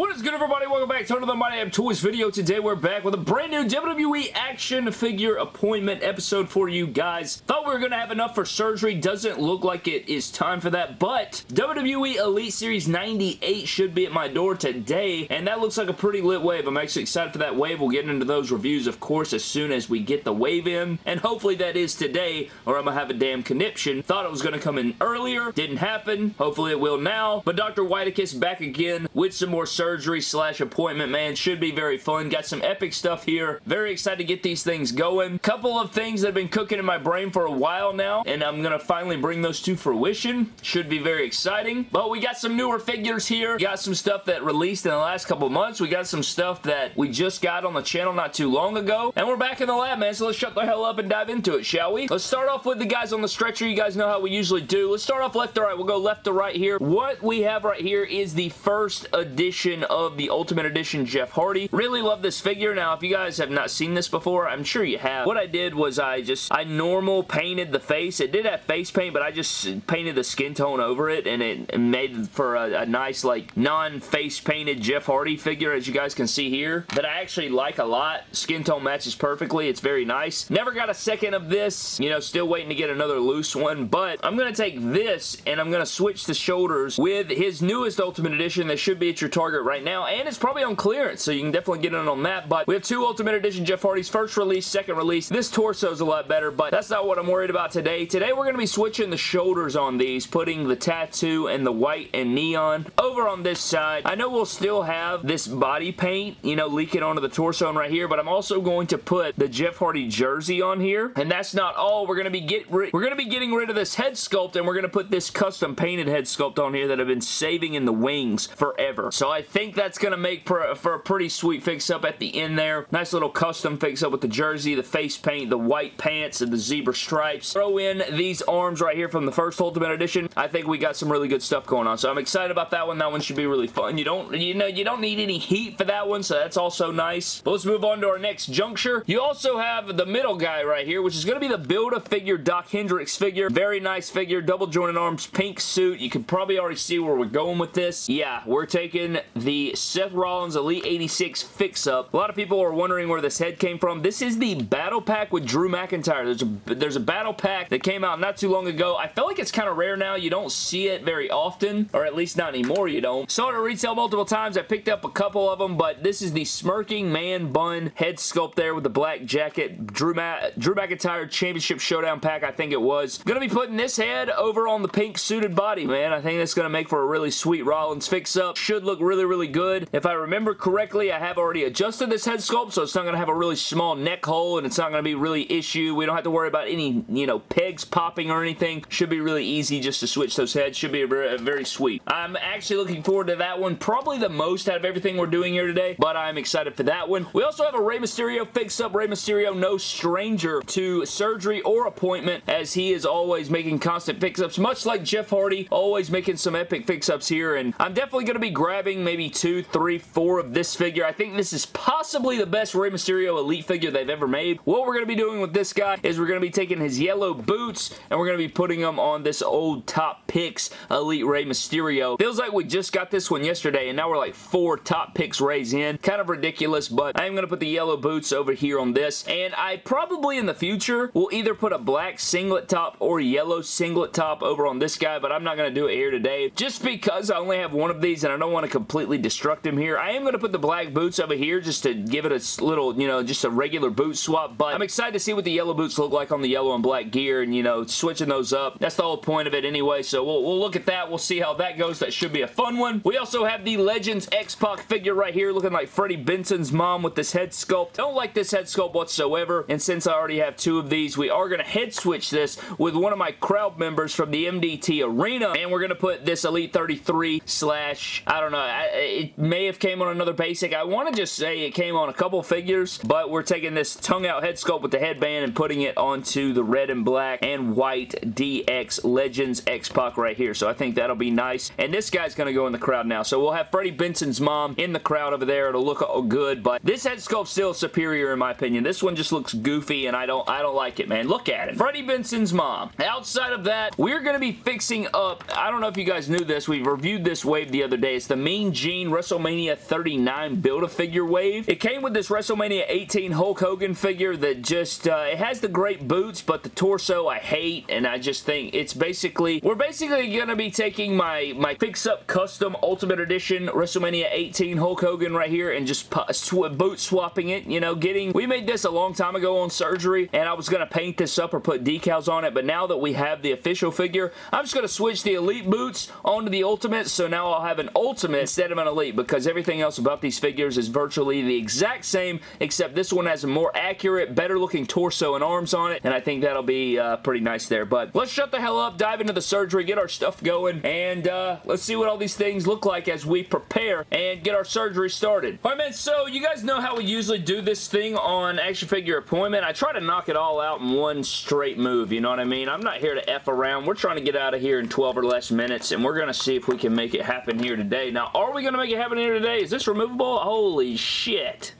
What is good everybody? Welcome back to another My Damn Toys video. Today we're back with a brand new WWE action figure appointment episode for you guys. Thought we were going to have enough for surgery. Doesn't look like it is time for that, but WWE Elite Series 98 should be at my door today, and that looks like a pretty lit wave. I'm actually excited for that wave. We'll get into those reviews, of course, as soon as we get the wave in, and hopefully that is today, or I'm going to have a damn conniption. Thought it was going to come in earlier. Didn't happen. Hopefully it will now, but Dr. Whitekiss back again with some more surgery slash appointment, man. Should be very fun. Got some epic stuff here. Very excited to get these things going. Couple of things that have been cooking in my brain for a while now, and I'm going to finally bring those to fruition. Should be very exciting. But we got some newer figures here. Got some stuff that released in the last couple months. We got some stuff that we just got on the channel not too long ago. And we're back in the lab, man, so let's shut the hell up and dive into it, shall we? Let's start off with the guys on the stretcher. You guys know how we usually do. Let's start off left to right. We'll go left to right here. What we have right here is the first edition of the Ultimate Edition Jeff Hardy. Really love this figure. Now, if you guys have not seen this before, I'm sure you have. What I did was I just, I normal painted the face. It did have face paint, but I just painted the skin tone over it, and it made for a, a nice, like, non-face painted Jeff Hardy figure, as you guys can see here, that I actually like a lot. Skin tone matches perfectly. It's very nice. Never got a second of this. You know, still waiting to get another loose one, but I'm going to take this, and I'm going to switch the shoulders with his newest Ultimate Edition that should be at your Target right now, and it's probably on clearance, so you can definitely get in on that, but we have two Ultimate Edition Jeff Hardy's first release, second release. This torso is a lot better, but that's not what I'm worried about today. Today, we're going to be switching the shoulders on these, putting the tattoo and the white and neon over on this side. I know we'll still have this body paint, you know, leaking onto the torso and right here, but I'm also going to put the Jeff Hardy jersey on here, and that's not all. We're going to be get we're going to be getting rid of this head sculpt, and we're going to put this custom painted head sculpt on here that I've been saving in the wings forever. So I think that's going to make for, for a pretty sweet fix-up at the end there. Nice little custom fix-up with the jersey, the face paint, the white pants, and the zebra stripes. Throw in these arms right here from the first Ultimate Edition. I think we got some really good stuff going on, so I'm excited about that one. That one should be really fun. You don't, you know, you don't need any heat for that one, so that's also nice. But let's move on to our next juncture. You also have the middle guy right here, which is going to be the Build-A-Figure Doc Hendrix figure. Very nice figure, double jointed arms, pink suit. You can probably already see where we're going with this. Yeah, we're taking the Seth Rollins Elite 86 fix-up. A lot of people are wondering where this head came from. This is the battle pack with Drew McIntyre. There's a, there's a battle pack that came out not too long ago. I feel like it's kind of rare now. You don't see it very often, or at least not anymore you don't. Saw it at retail multiple times. I picked up a couple of them, but this is the Smirking Man Bun head sculpt there with the black jacket. Drew, Ma Drew McIntyre Championship Showdown pack, I think it was. Gonna be putting this head over on the pink suited body, man. I think that's gonna make for a really sweet Rollins fix-up. Should look really, really good. If I remember correctly, I have already adjusted this head sculpt, so it's not going to have a really small neck hole, and it's not going to be really issue. We don't have to worry about any, you know, pegs popping or anything. Should be really easy just to switch those heads. Should be very, very sweet. I'm actually looking forward to that one. Probably the most out of everything we're doing here today, but I'm excited for that one. We also have a Rey Mysterio fix-up. Rey Mysterio, no stranger to surgery or appointment, as he is always making constant fix-ups, much like Jeff Hardy, always making some epic fix-ups here, and I'm definitely going to be grabbing maybe two, three, four of this figure. I think this is possibly the best Rey Mysterio Elite figure they've ever made. What we're going to be doing with this guy is we're going to be taking his yellow boots and we're going to be putting them on this old Top Picks Elite Rey Mysterio. Feels like we just got this one yesterday and now we're like four Top Picks Reys in. Kind of ridiculous, but I am going to put the yellow boots over here on this and I probably in the future will either put a black singlet top or yellow singlet top over on this guy, but I'm not going to do it here today just because I only have one of these and I don't want to completely destruct him here. I am going to put the black boots over here just to give it a little, you know, just a regular boot swap, but I'm excited to see what the yellow boots look like on the yellow and black gear and, you know, switching those up. That's the whole point of it anyway, so we'll, we'll look at that. We'll see how that goes. That should be a fun one. We also have the Legends X-Pac figure right here looking like Freddie Benson's mom with this head sculpt. Don't like this head sculpt whatsoever, and since I already have two of these, we are going to head switch this with one of my crowd members from the MDT Arena, and we're going to put this Elite 33 slash, I don't know, it may have came on another basic. I want to just say it came on a couple figures, but we're taking this tongue out head sculpt with the headband and putting it onto the red and black and white DX Legends X-Pac right here. So I think that'll be nice. And this guy's going to go in the crowd now. So we'll have Freddie Benson's mom in the crowd over there. It'll look good, but this head sculpt's still superior in my opinion. This one just looks goofy and I don't I don't like it, man. Look at it. Freddie Benson's mom. Outside of that, we're going to be fixing up, I don't know if you guys knew this, we reviewed this wave the other day. It's the Mean Gene Gene WrestleMania 39 Build-A-Figure wave. It came with this WrestleMania 18 Hulk Hogan figure that just, uh, it has the great boots, but the torso I hate, and I just think it's basically, we're basically going to be taking my, my fix-up custom Ultimate Edition WrestleMania 18 Hulk Hogan right here and just sw boot swapping it, you know, getting, we made this a long time ago on surgery, and I was going to paint this up or put decals on it, but now that we have the official figure, I'm just going to switch the Elite boots onto the Ultimate, so now I'll have an Ultimate instead of an Elite, because everything else about these figures is virtually the exact same, except this one has a more accurate, better looking torso and arms on it, and I think that'll be uh, pretty nice there, but let's shut the hell up, dive into the surgery, get our stuff going, and uh, let's see what all these things look like as we prepare and get our surgery started. Alright man, so you guys know how we usually do this thing on action figure appointment. I try to knock it all out in one straight move, you know what I mean? I'm not here to F around. We're trying to get out of here in 12 or less minutes, and we're going to see if we can make it happen here today. Now, are we going to make it happen here today? Is this removable? Holy shit.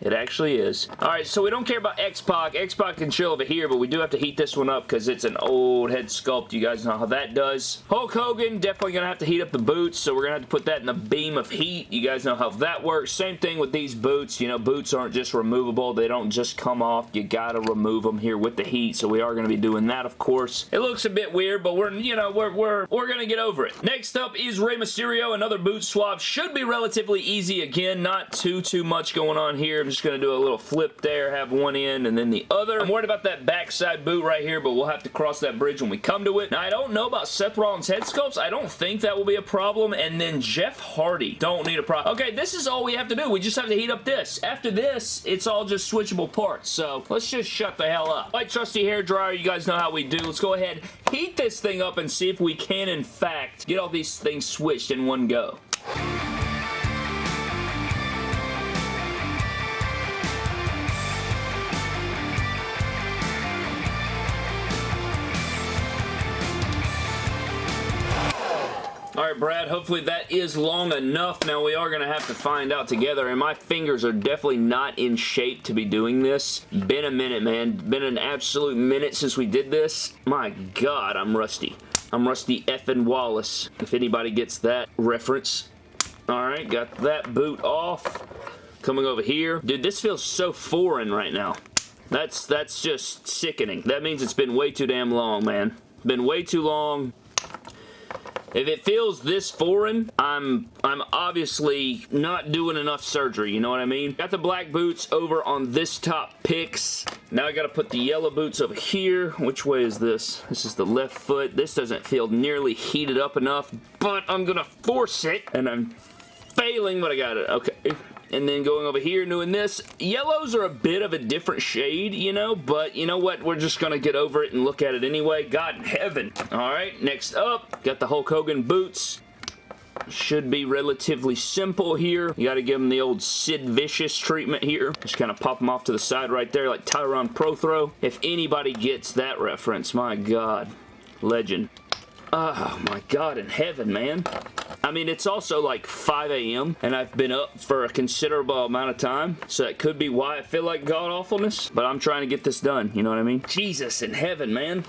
It actually is. Alright, so we don't care about X-Pac. X-Pac can chill over here, but we do have to heat this one up because it's an old head sculpt. You guys know how that does. Hulk Hogan, definitely going to have to heat up the boots, so we're going to have to put that in a beam of heat. You guys know how that works. Same thing with these boots. You know, boots aren't just removable. They don't just come off. You got to remove them here with the heat, so we are going to be doing that, of course. It looks a bit weird, but we're, you know, we're, we're, we're going to get over it. Next up is Rey Mysterio. Another boot swap. Should be relatively easy. Again, not too, too much going on here just going to do a little flip there, have one end and then the other. I'm worried about that backside boot right here, but we'll have to cross that bridge when we come to it. Now, I don't know about Seth Rollins head sculpts. I don't think that will be a problem. And then Jeff Hardy. Don't need a problem. Okay, this is all we have to do. We just have to heat up this. After this, it's all just switchable parts. So, let's just shut the hell up. Like trusty hair dryer, you guys know how we do. Let's go ahead, heat this thing up and see if we can, in fact, get all these things switched in one go. Brad, hopefully that is long enough. Now, we are going to have to find out together, and my fingers are definitely not in shape to be doing this. Been a minute, man. Been an absolute minute since we did this. My God, I'm rusty. I'm Rusty effing Wallace, if anybody gets that reference. Alright, got that boot off. Coming over here. Dude, this feels so foreign right now. That's, that's just sickening. That means it's been way too damn long, man. Been way too long. If it feels this foreign, I'm I'm obviously not doing enough surgery, you know what I mean? Got the black boots over on this top picks. Now I gotta put the yellow boots over here. Which way is this? This is the left foot. This doesn't feel nearly heated up enough, but I'm gonna force it, and I'm failing, but I got it. Okay. And then going over here doing this. Yellows are a bit of a different shade, you know, but you know what? We're just going to get over it and look at it anyway. God in heaven. All right, next up, got the Hulk Hogan boots should be relatively simple here. You got to give them the old Sid Vicious treatment here. Just kind of pop them off to the side right there like Tyrone Prothro. If anybody gets that reference, my God. Legend. Oh my God in heaven, man. I mean, it's also like 5 a.m. and I've been up for a considerable amount of time, so that could be why I feel like god-awfulness, but I'm trying to get this done, you know what I mean? Jesus in heaven, man.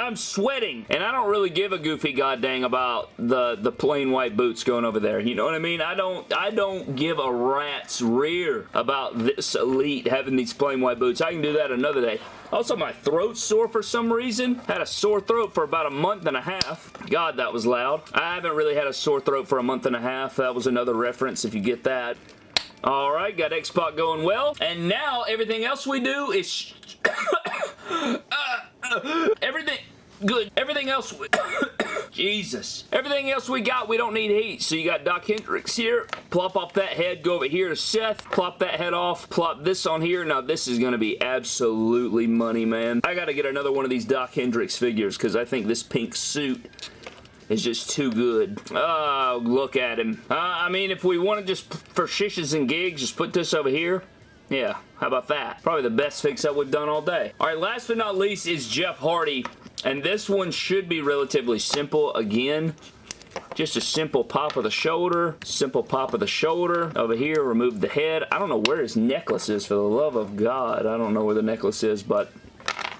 I'm sweating. And I don't really give a goofy goddamn about the, the plain white boots going over there. You know what I mean? I don't, I don't give a rat's rear about this elite having these plain white boots. I can do that another day. Also, my throat's sore for some reason. Had a sore throat for about a month and a half. God, that was loud. I haven't really had a sore throat for a month and a half. That was another reference if you get that. Alright, got X-Pac going well. And now, everything else we do is... uh, uh, everything... Good. Everything else... Jesus. Everything else we got, we don't need heat. So you got Doc Hendrix here. Plop off that head. Go over here to Seth. Plop that head off. Plop this on here. Now, this is going to be absolutely money, man. I got to get another one of these Doc Hendrix figures because I think this pink suit is just too good. Oh, look at him. Uh, I mean, if we want to just, for shishes and gigs, just put this over here. Yeah, how about that? Probably the best fix-up we've done all day. All right, last but not least is Jeff Hardy. And this one should be relatively simple again. Just a simple pop of the shoulder, simple pop of the shoulder. Over here, remove the head. I don't know where his necklace is, for the love of God. I don't know where the necklace is, but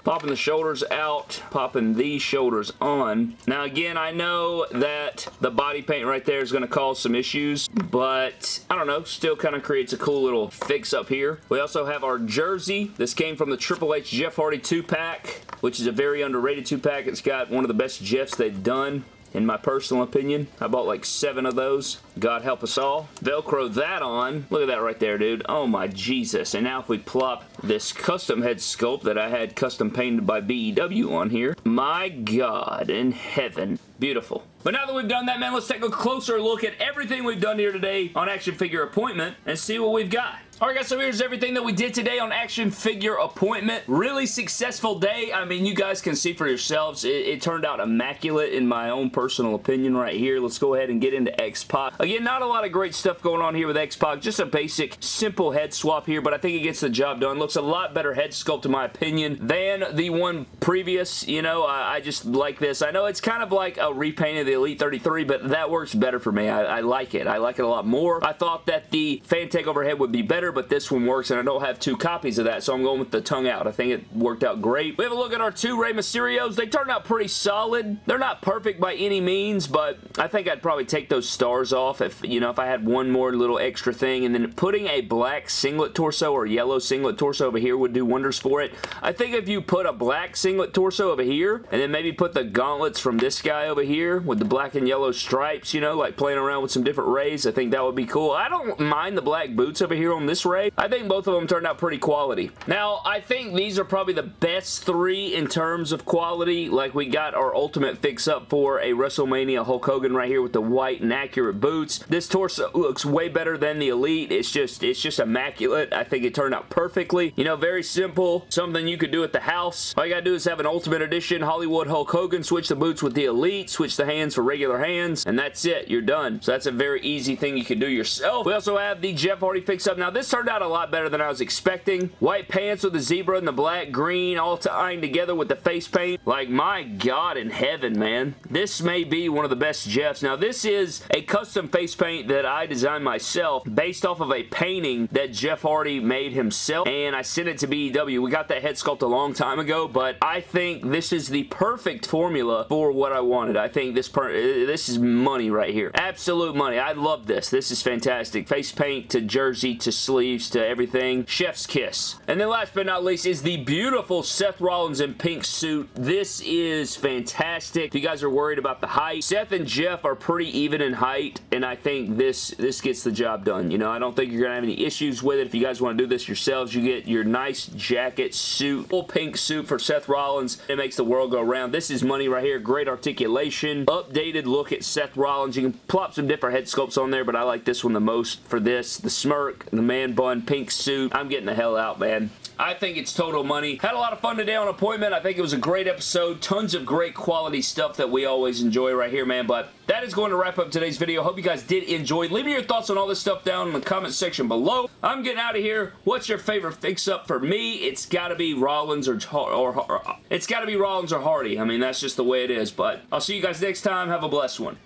Popping the shoulders out, popping these shoulders on. Now again, I know that the body paint right there is going to cause some issues, but I don't know, still kind of creates a cool little fix up here. We also have our jersey. This came from the Triple H Jeff Hardy 2-pack, which is a very underrated 2-pack. It's got one of the best Jeffs they've done in my personal opinion. I bought like seven of those. God help us all. Velcro that on. Look at that right there, dude. Oh my Jesus. And now if we plop this custom head sculpt that I had custom painted by BEW on here. My God in heaven. Beautiful. But now that we've done that, man, let's take a closer look at everything we've done here today on Action Figure Appointment and see what we've got. Alright guys, so here's everything that we did today on Action Figure Appointment. Really successful day. I mean, you guys can see for yourselves. It, it turned out immaculate in my own personal opinion right here. Let's go ahead and get into X-Pac. Again, not a lot of great stuff going on here with X-Pac. Just a basic, simple head swap here, but I think it gets the job done. Looks a lot better head sculpt in my opinion than the one previous. You know, I, I just like this. I know it's kind of like a repaint of the Elite 33, but that works better for me. I, I like it. I like it a lot more. I thought that the fan takeover head would be better, but this one works, and I don't have two copies of that, so I'm going with the tongue out. I think it worked out great. We have a look at our two Rey Mysterios. They turned out pretty solid. They're not perfect by any means, but I think I'd probably take those stars off if, you know, if I had one more little extra thing, and then putting a black singlet torso or yellow singlet torso over here would do wonders for it. I think if you put a black singlet torso over here, and then maybe put the gauntlets from this guy over here with the black and yellow stripes, you know, like playing around with some different Reys. I think that would be cool. I don't mind the black boots over here on this Rey. I think both of them turned out pretty quality. Now, I think these are probably the best three in terms of quality. Like, we got our ultimate fix-up for a WrestleMania Hulk Hogan right here with the white and accurate boots. This torso looks way better than the Elite. It's just, it's just immaculate. I think it turned out perfectly. You know, very simple. Something you could do at the house. All you gotta do is have an Ultimate Edition Hollywood Hulk Hogan, switch the boots with the Elite, switch the hands for regular hands, and that's it. You're done. So that's a very easy thing you can do yourself. We also have the Jeff Hardy fix-up. Now, this turned out a lot better than I was expecting. White pants with the zebra and the black green all tying together with the face paint. Like, my God in heaven, man. This may be one of the best Jeffs. Now, this is a custom face paint that I designed myself based off of a painting that Jeff Hardy made himself, and I sent it to BEW. We got that head sculpt a long time ago, but I think this is the perfect formula for what I wanted. I think this Uh, this is money right here. Absolute money. I love this. This is fantastic. Face paint to jersey to sleeves to everything. Chef's kiss. And then last but not least is the beautiful Seth Rollins in pink suit. This is fantastic. If you guys are worried about the height, Seth and Jeff are pretty even in height, and I think this, this gets the job done. You know, I don't think you're going to have any issues with it. If you guys want to do this yourselves, you get your nice jacket suit, full pink suit for Seth Rollins. It makes the world go round. This is money right here. Great articulation. Updated look at Seth Rollins. You can plop some different head sculpts on there, but I like this one the most for this. The smirk, the man bun, pink suit. I'm getting the hell out, man. I think it's total money. Had a lot of fun today on Appointment. I think it was a great episode. Tons of great quality stuff that we always enjoy right here, man. But that is going to wrap up today's video. Hope you guys did enjoy. Leave me your thoughts on all this stuff down in the comment section below. I'm getting out of here. What's your favorite fix-up for me? It's got to be Rollins or, or, or it's got to be Rollins or Hardy. I mean, that's just the way it is. But I'll see you guys next time. Have a blessed one.